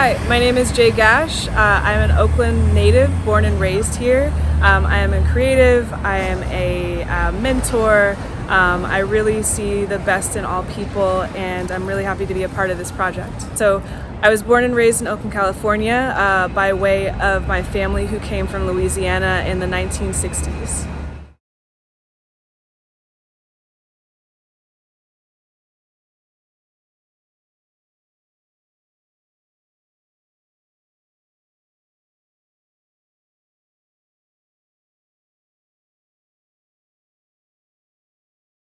Hi, my name is Jay Gash. Uh, I'm an Oakland native, born and raised here. Um, I am a creative, I am a uh, mentor. Um, I really see the best in all people and I'm really happy to be a part of this project. So I was born and raised in Oakland, California uh, by way of my family who came from Louisiana in the 1960s.